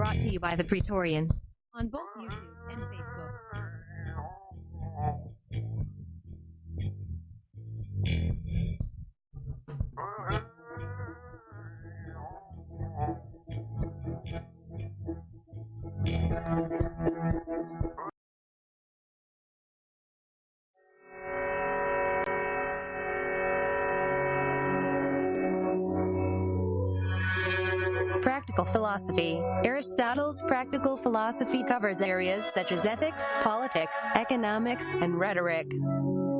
Brought to you by the Praetorian. On both YouTube philosophy. Aristotle's practical philosophy covers areas such as ethics, politics, economics, and rhetoric.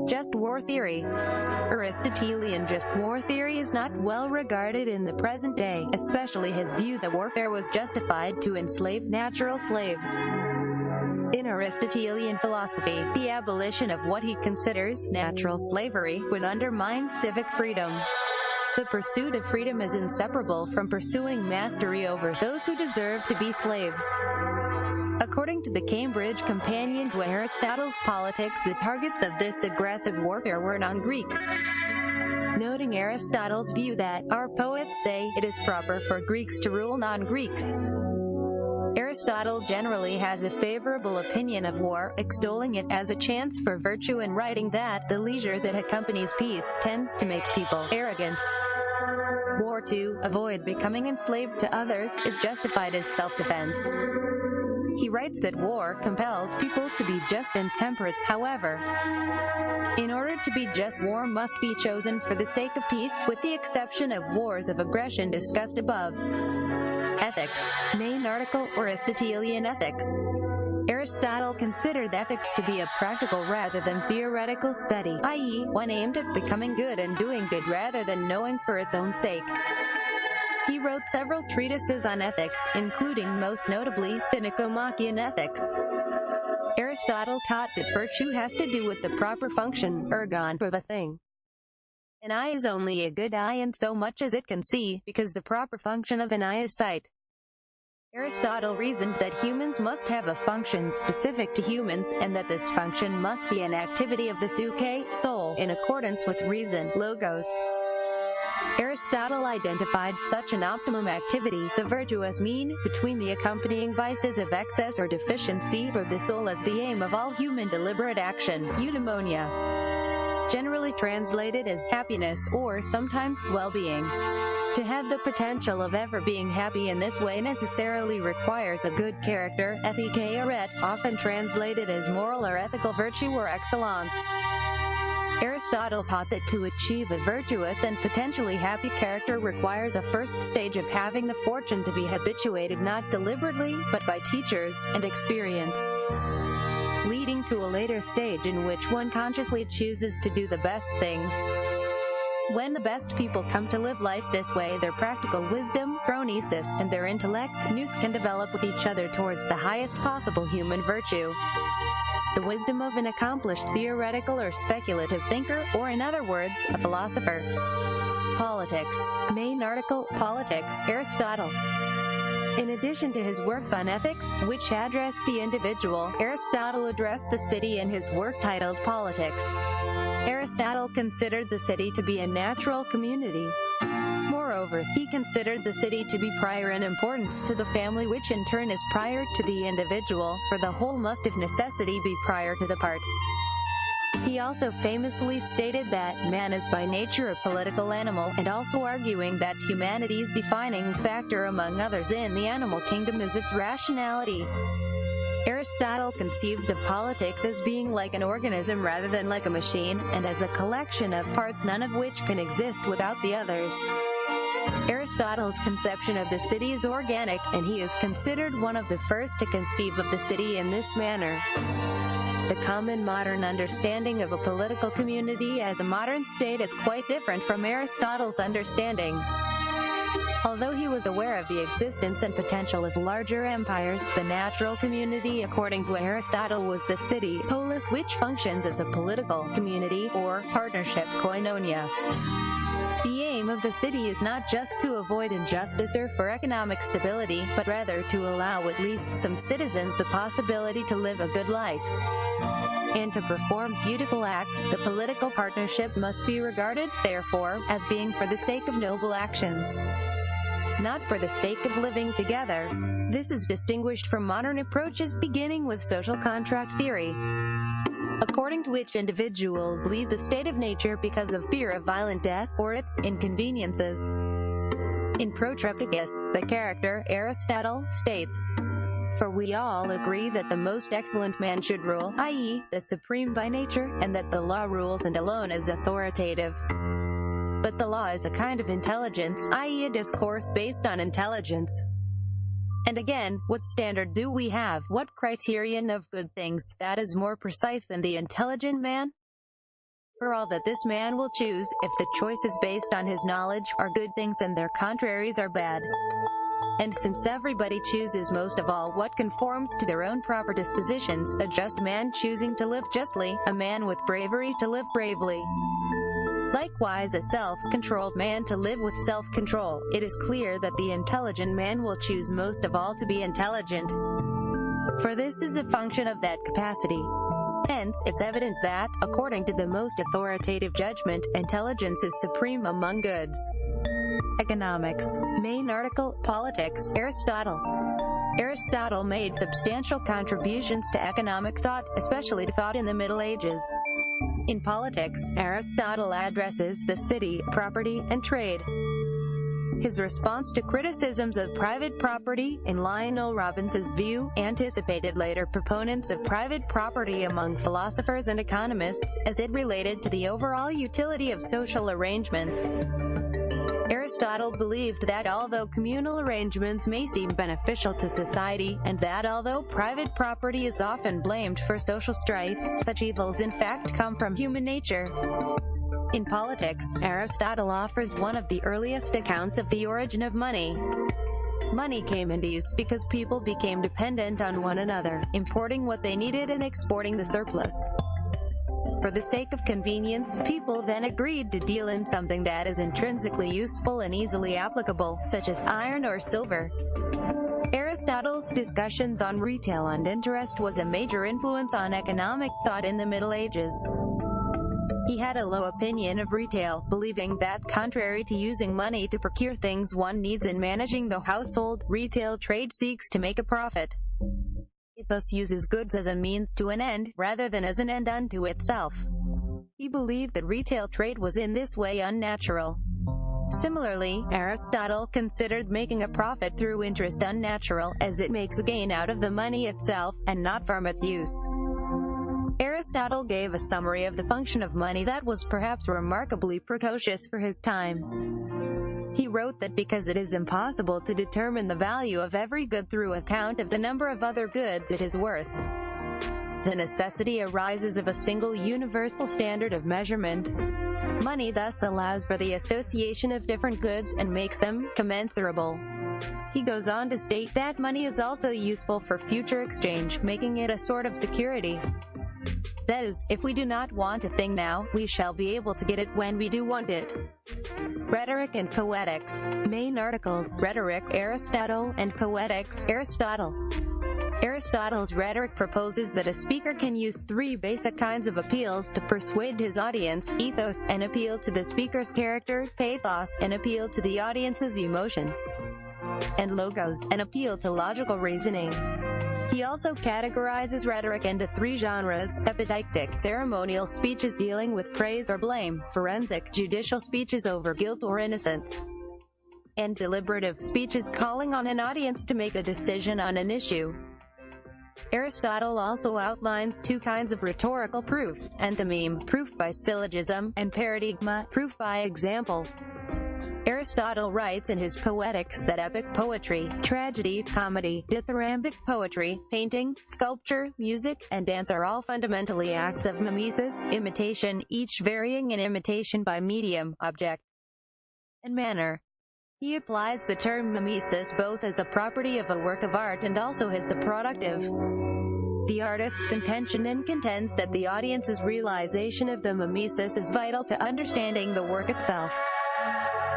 Just war theory. Aristotelian just war theory is not well regarded in the present day, especially his view that warfare was justified to enslave natural slaves. In Aristotelian philosophy, the abolition of what he considers natural slavery would undermine civic freedom. The pursuit of freedom is inseparable from pursuing mastery over those who deserve to be slaves. According to the Cambridge Companion to Aristotle's Politics, the targets of this aggressive warfare were non-Greeks. Noting Aristotle's view that, our poets say, it is proper for Greeks to rule non-Greeks. Aristotle generally has a favorable opinion of war, extolling it as a chance for virtue and writing that the leisure that accompanies peace tends to make people arrogant. War to avoid becoming enslaved to others is justified as self-defense. He writes that war compels people to be just and temperate, however. In order to be just, war must be chosen for the sake of peace, with the exception of wars of aggression discussed above. Ethics. Main article Aristotelian Ethics. Aristotle considered ethics to be a practical rather than theoretical study, i.e., one aimed at becoming good and doing good rather than knowing for its own sake. He wrote several treatises on ethics, including most notably, the Nicomachean Ethics. Aristotle taught that virtue has to do with the proper function, ergon, of a thing. An eye is only a good eye in so much as it can see, because the proper function of an eye is sight. Aristotle reasoned that humans must have a function specific to humans, and that this function must be an activity of the psyche, soul, in accordance with reason, logos. Aristotle identified such an optimum activity, the virtuous mean, between the accompanying vices of excess or deficiency for the soul as the aim of all human deliberate action, eudaimonia. Generally translated as happiness or sometimes well-being. To have the potential of ever being happy in this way necessarily requires a good character, ethike aret, often translated as moral or ethical virtue or excellence. Aristotle taught that to achieve a virtuous and potentially happy character requires a first stage of having the fortune to be habituated not deliberately, but by teachers and experience leading to a later stage in which one consciously chooses to do the best things. When the best people come to live life this way, their practical wisdom, phronesis, and their intellect, nous can develop with each other towards the highest possible human virtue. The wisdom of an accomplished theoretical or speculative thinker, or in other words, a philosopher. Politics. Main article, Politics, Aristotle. In addition to his works on ethics, which address the individual, Aristotle addressed the city in his work titled Politics. Aristotle considered the city to be a natural community. Moreover, he considered the city to be prior in importance to the family which in turn is prior to the individual, for the whole must of necessity be prior to the part. He also famously stated that man is by nature a political animal, and also arguing that humanity's defining factor among others in the animal kingdom is its rationality. Aristotle conceived of politics as being like an organism rather than like a machine, and as a collection of parts none of which can exist without the others. Aristotle's conception of the city is organic, and he is considered one of the first to conceive of the city in this manner. The common modern understanding of a political community as a modern state is quite different from Aristotle's understanding. Although he was aware of the existence and potential of larger empires, the natural community according to Aristotle was the city, polis, which functions as a political community or partnership koinonia. Aim of the city is not just to avoid injustice or for economic stability, but rather to allow at least some citizens the possibility to live a good life. And to perform beautiful acts, the political partnership must be regarded, therefore, as being for the sake of noble actions. not for the sake of living together. This is distinguished from modern approaches beginning with social contract theory, according to which individuals leave the state of nature because of fear of violent death or its inconveniences. In Protrepticus, the character Aristotle states, For we all agree that the most excellent man should rule, i.e., the supreme by nature, and that the law rules and alone is authoritative. But the law is a kind of intelligence, i.e., a discourse based on intelligence. And again, what standard do we have, what criterion of good things, that is more precise than the intelligent man? For all that this man will choose, if the choice is based on his knowledge, are good things and their contraries are bad. And since everybody chooses most of all what conforms to their own proper dispositions, a just man choosing to live justly, a man with bravery to live bravely. Likewise a self-controlled man to live with self-control, it is clear that the intelligent man will choose most of all to be intelligent. For this is a function of that capacity. Hence, it's evident that, according to the most authoritative judgment, intelligence is supreme among goods. Economics. Main article, Politics, Aristotle. Aristotle made substantial contributions to economic thought, especially to thought in the Middle Ages. In politics, Aristotle addresses the city, property, and trade. His response to criticisms of private property, in Lionel Robbins's view, anticipated later proponents of private property among philosophers and economists, as it related to the overall utility of social arrangements. Aristotle believed that although communal arrangements may seem beneficial to society, and that although private property is often blamed for social strife, such evils in fact come from human nature. In politics, Aristotle offers one of the earliest accounts of the origin of money. Money came into use because people became dependent on one another, importing what they needed and exporting the surplus. For the sake of convenience, people then agreed to deal in something that is intrinsically useful and easily applicable, such as iron or silver. Aristotle's discussions on retail and interest was a major influence on economic thought in the Middle Ages. He had a low opinion of retail, believing that, contrary to using money to procure things one needs in managing the household, retail trade seeks to make a profit. It thus uses goods as a means to an end, rather than as an end unto itself. He believed that retail trade was in this way unnatural. Similarly, Aristotle considered making a profit through interest unnatural, as it makes a gain out of the money itself, and not from its use. Aristotle gave a summary of the function of money that was perhaps remarkably precocious for his time. He wrote that because it is impossible to determine the value of every good through account of the number of other goods it is worth, the necessity arises of a single universal standard of measurement. Money thus allows for the association of different goods and makes them commensurable. He goes on to state that money is also useful for future exchange, making it a sort of security. That is, if we do not want a thing now, we shall be able to get it when we do want it. Rhetoric and Poetics. Main articles, Rhetoric, Aristotle, and Poetics, Aristotle. Aristotle's rhetoric proposes that a speaker can use three basic kinds of appeals to persuade his audience, ethos, an appeal to the speaker's character, pathos, an appeal to the audience's emotion, and logos, an appeal to logical reasoning. He also categorizes rhetoric into three genres, epideictic, ceremonial speeches dealing with praise or blame, forensic, judicial speeches over guilt or innocence, and deliberative, speeches calling on an audience to make a decision on an issue. Aristotle also outlines two kinds of rhetorical proofs, enthymeme, proof by syllogism, and paradigma, proof by example. Aristotle writes in his Poetics that epic poetry, tragedy, comedy, dithyrambic poetry, painting, sculpture, music, and dance are all fundamentally acts of mimesis, imitation, each varying in imitation by medium, object, and manner. He applies the term mimesis both as a property of a work of art and also as the product of the artist's intention and contends that the audience's realization of the mimesis is vital to understanding the work itself.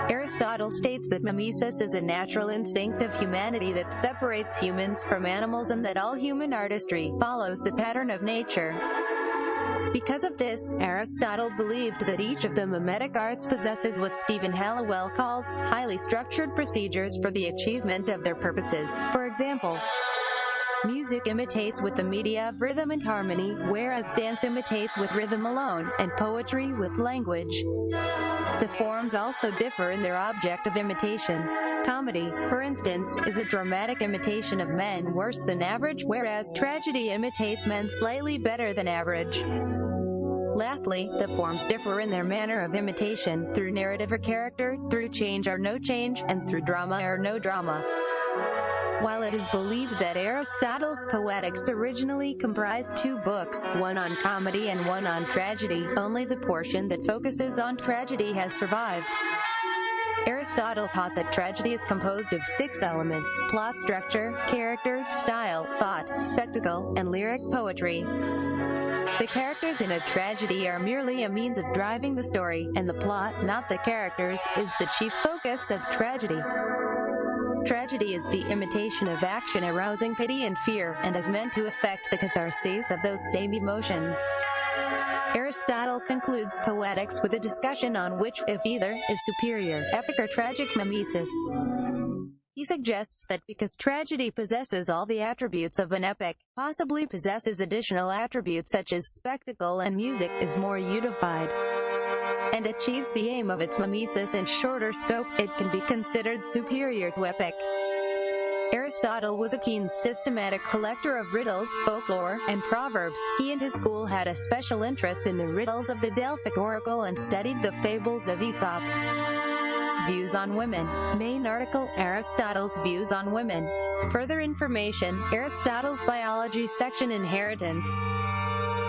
Aristotle states that mimesis is a natural instinct of humanity that separates humans from animals and that all human artistry follows the pattern of nature. Because of this, Aristotle believed that each of the mimetic arts possesses what Stephen Halliwell calls highly structured procedures for the achievement of their purposes. For example, Music imitates with the media of rhythm and harmony, whereas dance imitates with rhythm alone, and poetry with language. The forms also differ in their object of imitation. Comedy, for instance, is a dramatic imitation of men worse than average, whereas tragedy imitates men slightly better than average. Lastly, the forms differ in their manner of imitation, through narrative or character, through change or no change, and through drama or no drama. While it is believed that Aristotle's Poetics originally comprised two books, one on comedy and one on tragedy, only the portion that focuses on tragedy has survived. Aristotle taught that tragedy is composed of six elements, plot structure, character, style, thought, spectacle, and lyric poetry. The characters in a tragedy are merely a means of driving the story, and the plot, not the characters, is the chief focus of tragedy. Tragedy is the imitation of action arousing pity and fear, and is meant to affect the catharsis of those same emotions. Aristotle concludes Poetics with a discussion on which, if either, is superior, epic or tragic mimesis. He suggests that because tragedy possesses all the attributes of an epic, possibly possesses additional attributes such as spectacle and music, is more unified and achieves the aim of its mimesis in shorter scope, it can be considered superior to epic. Aristotle was a keen systematic collector of riddles, folklore, and proverbs. He and his school had a special interest in the riddles of the Delphic oracle and studied the fables of Aesop. Views on Women. Main article, Aristotle's Views on Women. Further information, Aristotle's Biology section Inheritance.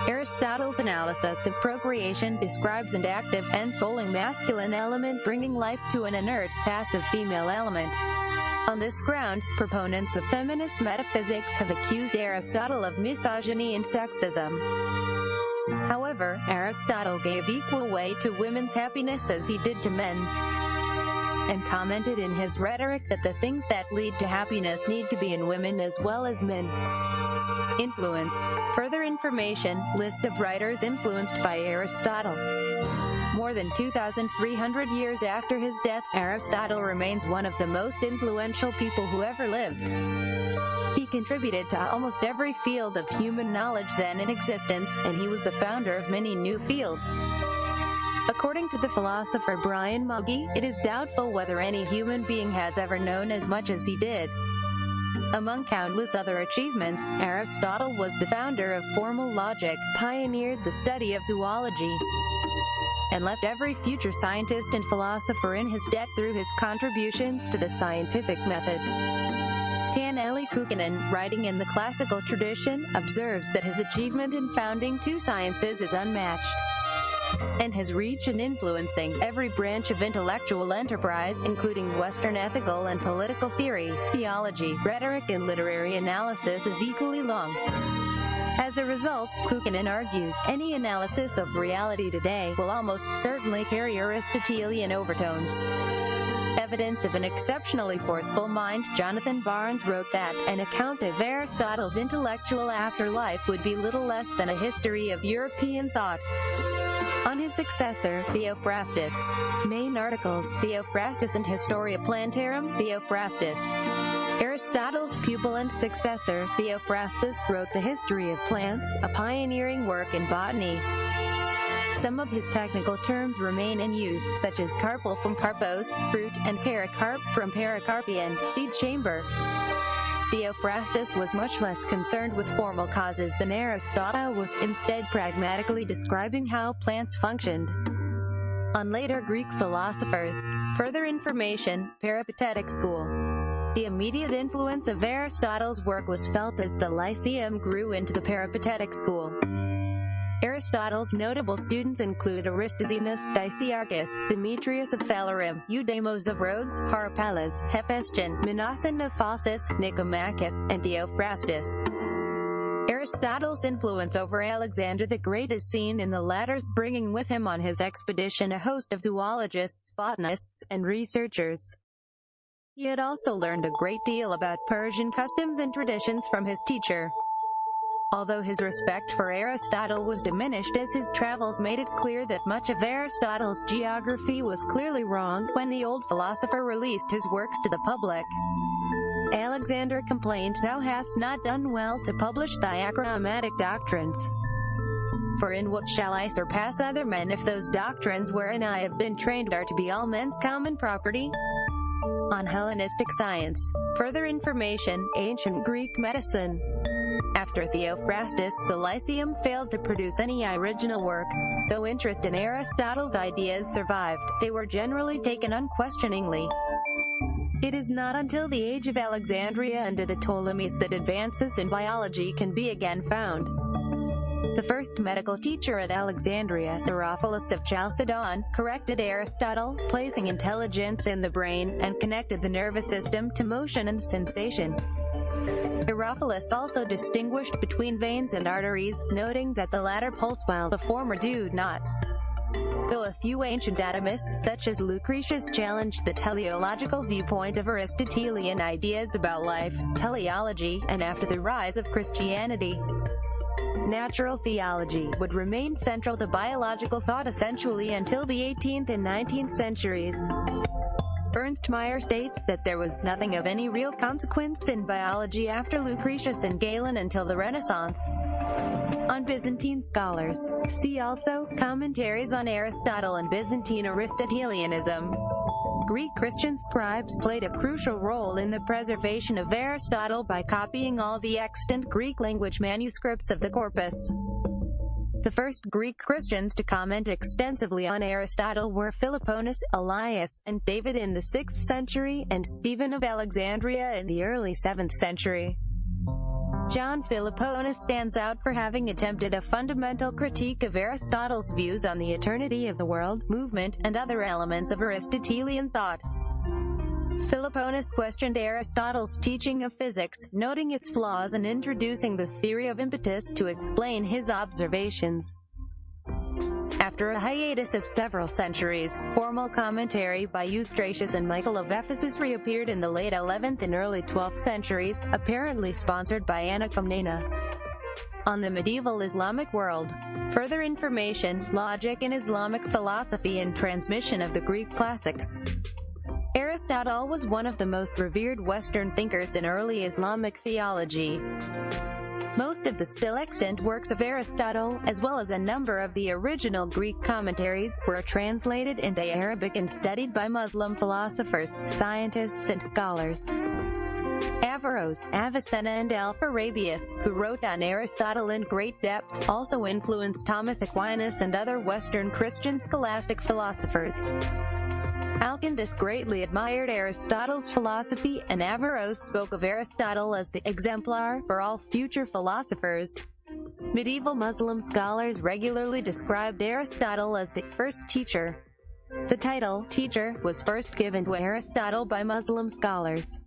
Aristotle's analysis of procreation describes an active, ensouling masculine element bringing life to an inert, passive female element. On this ground, proponents of feminist metaphysics have accused Aristotle of misogyny and sexism. However, Aristotle gave equal weight to women's happiness as he did to men's, and commented in his rhetoric that the things that lead to happiness need to be in women as well as men. Influence. Further information, list of writers influenced by Aristotle. More than 2,300 years after his death, Aristotle remains one of the most influential people who ever lived. He contributed to almost every field of human knowledge then in existence, and he was the founder of many new fields. According to the philosopher Bryan Magee, it is doubtful whether any human being has ever known as much as he did. Among countless other achievements, Aristotle was the founder of formal logic, pioneered the study of zoology, and left every future scientist and philosopher in his debt through his contributions to the scientific method. Taneli Kukkonen, writing in the classical tradition, observes that his achievement in founding two sciences is unmatched and his reach in influencing every branch of intellectual enterprise, including Western ethical and political theory, theology, rhetoric, and literary analysis is equally long. As a result, Kukkonen argues, any analysis of reality today will almost certainly carry Aristotelian overtones. Evidence of an exceptionally forceful mind, Jonathan Barnes wrote that an account of Aristotle's intellectual afterlife would be little less than a history of European thought on his successor, Theophrastus. Main articles, Theophrastus and Historia Plantarum, Theophrastus. Aristotle's pupil and successor, Theophrastus wrote The History of Plants, a pioneering work in botany. Some of his technical terms remain in use, such as carpel from carpos, fruit, and pericarp from pericarpion, seed chamber. Theophrastus was much less concerned with formal causes than Aristotle was, instead pragmatically describing how plants functioned. On later Greek philosophers, further information, Peripatetic school. The immediate influence of Aristotle's work was felt as the Lyceum grew into the Peripatetic school. Aristotle's notable students include Aristoxenus, Dicaearchus, Demetrius of Phalerum, Eudemus of Rhodes, Harpalus, Hephaestion, Mnason of Phasis, Nicomachus, and Theophrastus. Aristotle's influence over Alexander the Great is seen in the latter's bringing with him on his expedition a host of zoologists, botanists, and researchers. He had also learned a great deal about Persian customs and traditions from his teacher. Although his respect for Aristotle was diminished as his travels made it clear that much of Aristotle's geography was clearly wrong when the old philosopher released his works to the public. Alexander complained, Thou hast not done well to publish thy acroamatic doctrines. For in what shall I surpass other men if those doctrines wherein I have been trained are to be all men's common property? On Hellenistic science. Further information, Ancient Greek medicine. After Theophrastus, the Lyceum failed to produce any original work. Though interest in Aristotle's ideas survived, they were generally taken unquestioningly. It is not until the age of Alexandria under the Ptolemies that advances in biology can be again found. The first medical teacher at Alexandria, Herophilus of Chalcedon, corrected Aristotle, placing intelligence in the brain, and connected the nervous system to motion and sensation. Herophilus also distinguished between veins and arteries, noting that the latter pulse while the former do not. Though a few ancient atomists such as Lucretius challenged the teleological viewpoint of Aristotelian ideas about life, teleology, and after the rise of Christianity, natural theology would remain central to biological thought essentially until the 18th and 19th centuries. Ernst Mayr states that there was nothing of any real consequence in biology after Lucretius and Galen until the Renaissance. On Byzantine scholars. See also, Commentaries on Aristotle and Byzantine Aristotelianism. Greek Christian scribes played a crucial role in the preservation of Aristotle by copying all the extant Greek language manuscripts of the corpus. The first Greek Christians to comment extensively on Aristotle were Philoponus, Elias, and David in the 6th century, and Stephen of Alexandria in the early 7th century. John Philoponus stands out for having attempted a fundamental critique of Aristotle's views on the eternity of the world, movement, and other elements of Aristotelian thought. Philoponus questioned Aristotle's teaching of physics, noting its flaws and introducing the theory of impetus to explain his observations. After a hiatus of several centuries, formal commentary by Eustratius and Michael of Ephesus reappeared in the late 11th and early 12th centuries, apparently sponsored by Anna Komnene. On the medieval Islamic world. Further information, logic in Islamic philosophy and transmission of the Greek classics. Aristotle was one of the most revered Western thinkers in early Islamic theology. Most of the still extant works of Aristotle, as well as a number of the original Greek commentaries, were translated into Arabic and studied by Muslim philosophers, scientists, and scholars. Averroes, Avicenna and Alpharabius, who wrote on Aristotle in great depth, also influenced Thomas Aquinas and other Western Christian scholastic philosophers. Alkindus greatly admired Aristotle's philosophy, and Averroes spoke of Aristotle as the exemplar for all future philosophers. Medieval Muslim scholars regularly described Aristotle as the first teacher. The title, teacher, was first given to Aristotle by Muslim scholars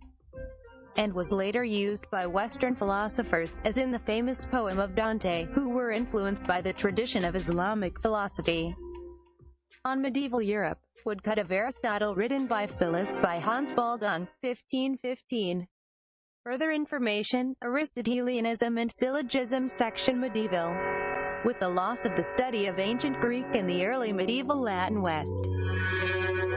and was later used by Western philosophers, as in the famous poem of Dante, who were influenced by the tradition of Islamic philosophy. On medieval Europe, Woodcut of Aristotle written by Phyllis by Hans Baldung, 1515. Further information, Aristotelianism and Syllogism section Medieval. With the loss of the study of ancient Greek and the early medieval Latin West.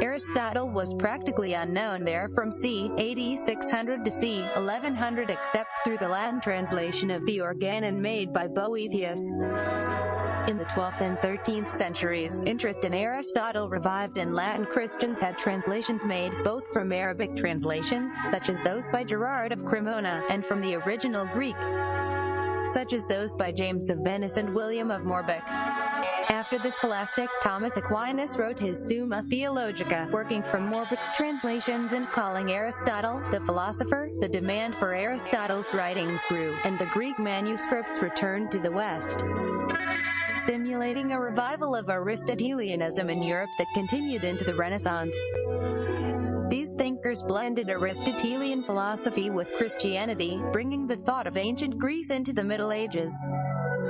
Aristotle was practically unknown there from c. AD 600 to c. 1100 except through the Latin translation of the Organon made by Boethius. In the 12th and 13th centuries, interest in Aristotle revived and Latin Christians had translations made, both from Arabic translations, such as those by Gerard of Cremona, and from the original Greek, such as those by James of Venice and William of Moerbeke. After the scholastic, Thomas Aquinas wrote his Summa Theologica, working from Moerbeke's translations and calling Aristotle, the philosopher, the demand for Aristotle's writings grew, and the Greek manuscripts returned to the West stimulating a revival of Aristotelianism in Europe that continued into the Renaissance. These thinkers blended Aristotelian philosophy with Christianity, bringing the thought of ancient Greece into the Middle Ages.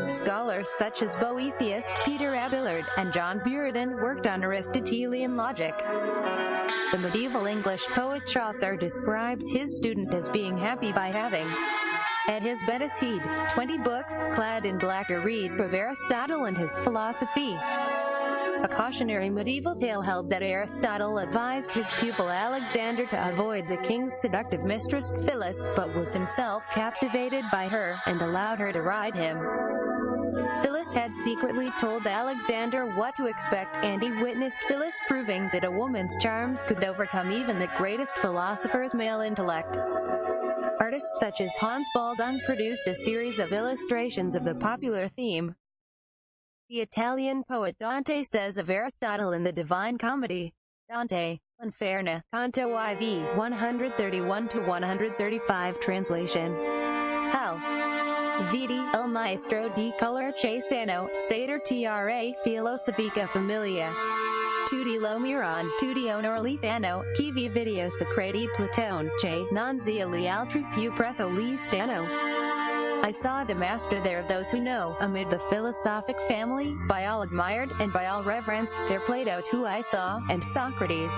Scholars such as Boethius, Peter Abelard, and John Buridan worked on Aristotelian logic. The medieval English poet Chaucer describes his student as being happy by having At his Benesid, 20 books, clad in black are read of Aristotle and his philosophy. A cautionary medieval tale held that Aristotle advised his pupil Alexander to avoid the king's seductive mistress Phyllis, but was himself captivated by her and allowed her to ride him. Phyllis had secretly told Alexander what to expect, and he witnessed Phyllis proving that a woman's charms could overcome even the greatest philosopher's male intellect. Artists such as Hans Baldung produced a series of illustrations of the popular theme. The Italian poet Dante says of Aristotle in the Divine Comedy, Dante, Inferno, Canto IV, 131-135 translation. Hell. Vidi, el maestro di color Che sano, sater tra filosofica familia. Lo onor video Platone, che, non zia più presso li stano. I saw the master there of those who know, amid the philosophic family, by all admired, and by all reverenced, there Plato too I saw, and Socrates,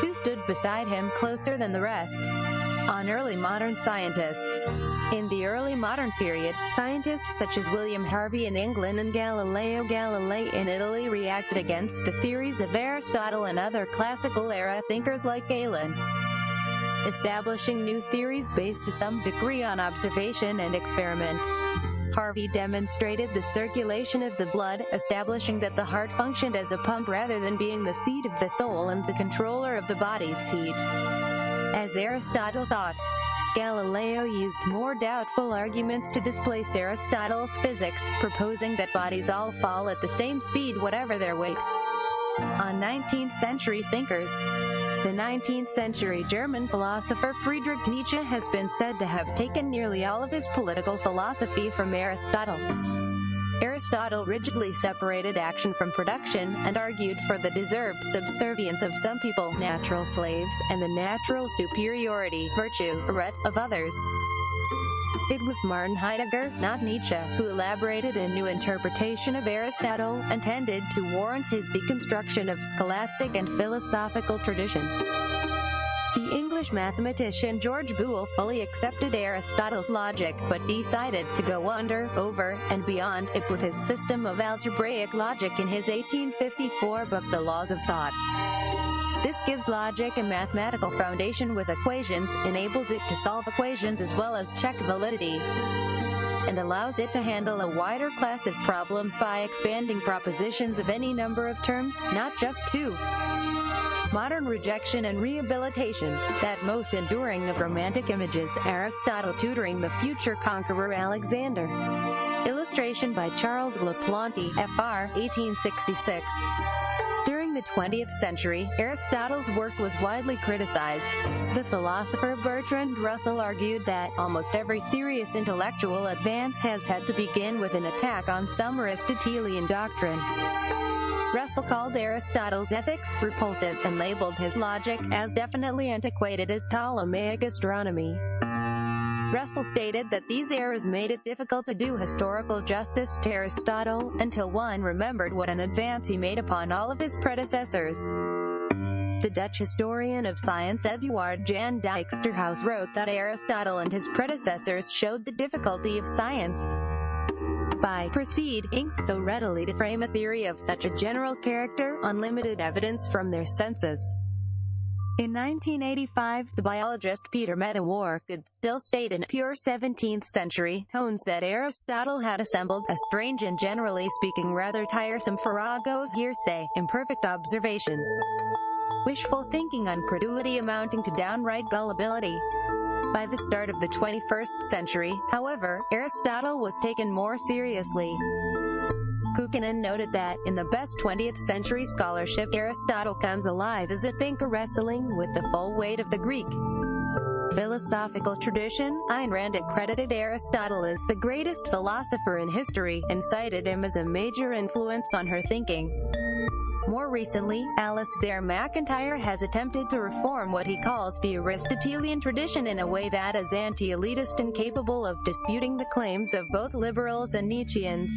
who stood beside him closer than the rest. On early modern scientists. In the early modern period, scientists such as William Harvey in England and Galileo Galilei in Italy reacted against the theories of Aristotle and other classical era thinkers like Galen establishing new theories based to some degree on observation and experiment. Harvey demonstrated the circulation of the blood, establishing that the heart functioned as a pump rather than being the seat of the soul and the controller of the body's heat. As Aristotle thought, Galileo used more doubtful arguments to displace Aristotle's physics, proposing that bodies all fall at the same speed whatever their weight. On 19th century thinkers, the 19th century German philosopher Friedrich Nietzsche has been said to have taken nearly all of his political philosophy from Aristotle. Aristotle rigidly separated action from production and argued for the deserved subservience of some people, natural slaves, and the natural superiority, virtue, of others. It was Martin Heidegger, not Nietzsche, who elaborated a new interpretation of Aristotle, intended to warrant his deconstruction of scholastic and philosophical tradition. The English mathematician George Boole fully accepted Aristotle's logic, but decided to go under, over, and beyond it with his system of algebraic logic in his 1854 book The Laws of Thought. This gives logic a mathematical foundation with equations, enables it to solve equations as well as check validity, and allows it to handle a wider class of problems by expanding propositions of any number of terms, not just two. Modern rejection and rehabilitation, that most enduring of romantic images, Aristotle tutoring the future conqueror Alexander. Illustration by Charles Laplanty, Fr. 1866 During the 20th century, Aristotle's work was widely criticized. The philosopher Bertrand Russell argued that almost every serious intellectual advance has had to begin with an attack on some Aristotelian doctrine. Russell called Aristotle's ethics repulsive and labeled his logic as definitely antiquated as Ptolemaic astronomy. Russell stated that these errors made it difficult to do historical justice to Aristotle, until one remembered what an advance he made upon all of his predecessors. The Dutch historian of science Eduard Jan Dijksterhuis wrote that Aristotle and his predecessors showed the difficulty of science by proceeding so readily to frame a theory of such a general character on limited evidence from their senses. In 1985, the biologist Peter Medawar could still state in pure 17th century tones that Aristotle had assembled a strange and generally speaking rather tiresome farrago of hearsay, imperfect observation, wishful thinking on credulity amounting to downright gullibility. By the start of the 21st century, however, Aristotle was taken more seriously. Kukkonen noted that, in the best 20th century scholarship, Aristotle comes alive as a thinker wrestling with the full weight of the Greek philosophical tradition, Ayn Rand accredited Aristotle as the greatest philosopher in history, and cited him as a major influence on her thinking. More recently, Alasdair MacIntyre has attempted to reform what he calls the Aristotelian tradition in a way that is anti-elitist and capable of disputing the claims of both liberals and Nietzscheans.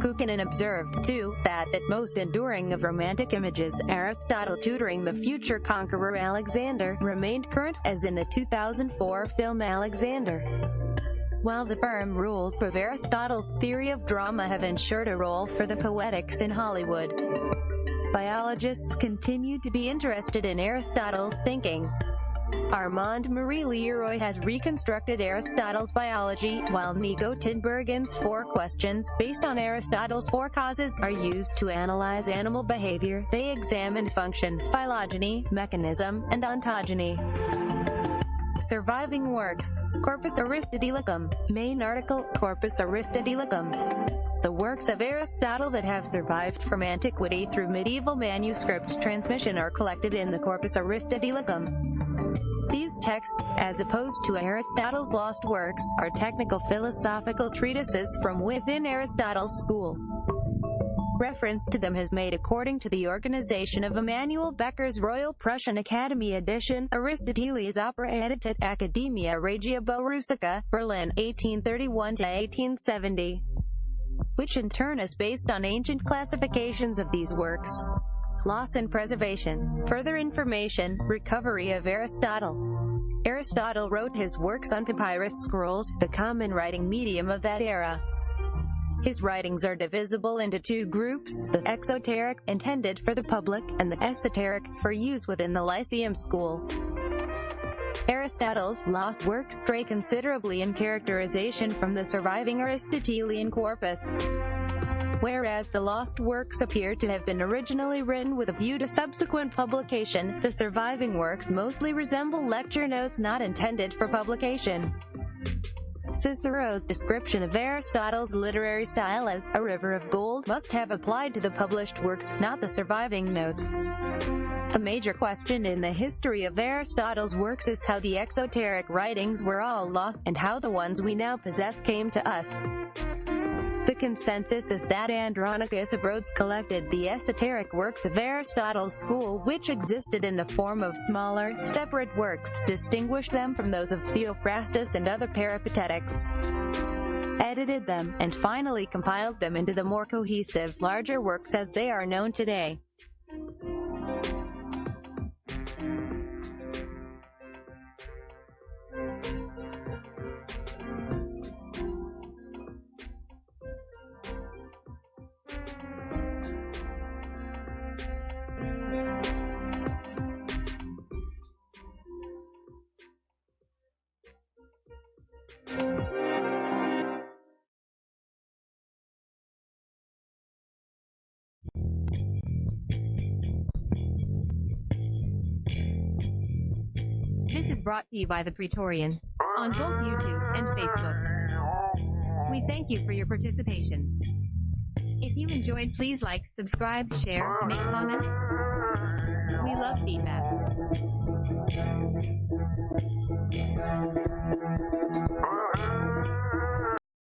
Kukkonen observed, too, that the most enduring of romantic images, Aristotle tutoring the future conqueror Alexander, remained current, as in the 2004 film Alexander. While the firm rules of Aristotle's theory of drama have ensured a role for the poetics in Hollywood, biologists continue to be interested in Aristotle's thinking. Armand Marie Leroi has reconstructed Aristotle's biology, while Nico Tinbergen's four questions, based on Aristotle's four causes, are used to analyze animal behavior. They examine function, phylogeny, mechanism, and ontogeny. Surviving works. Corpus Aristotelicum. Main article, Corpus Aristotelicum. The works of Aristotle that have survived from antiquity through medieval manuscript transmission are collected in the Corpus Aristotelicum. These texts, as opposed to Aristotle's lost works, are technical philosophical treatises from within Aristotle's school. Reference to them has made according to the organization of Immanuel Bekker's Royal Prussian Academy edition, Aristoteles Opera Edited Academia Regia Borussica, Berlin, 1831-1870, which in turn is based on ancient classifications of these works. Loss and preservation. Further information, recovery of Aristotle. Aristotle wrote his works on papyrus scrolls, the common writing medium of that era. His writings are divisible into two groups, the exoteric, intended for the public, and the esoteric, for use within the Lyceum school. Aristotle's lost works stray considerably in characterization from the surviving Aristotelian corpus. Whereas the lost works appear to have been originally written with a view to subsequent publication, the surviving works mostly resemble lecture notes not intended for publication. Cicero's description of Aristotle's literary style as a river of gold must have applied to the published works, not the surviving notes. A major question in the history of Aristotle's works is how the exoteric writings were all lost, and how the ones we now possess came to us. The consensus is that Andronicus of Rhodes collected the esoteric works of Aristotle's school which existed in the form of smaller, separate works, distinguished them from those of Theophrastus and other peripatetics edited them, and finally compiled them into the more cohesive, larger works as they are known today. Brought to you by the Praetorian on both YouTube and Facebook. We thank you for your participation. If you enjoyed, please like, subscribe, share, make comments. We love feedback.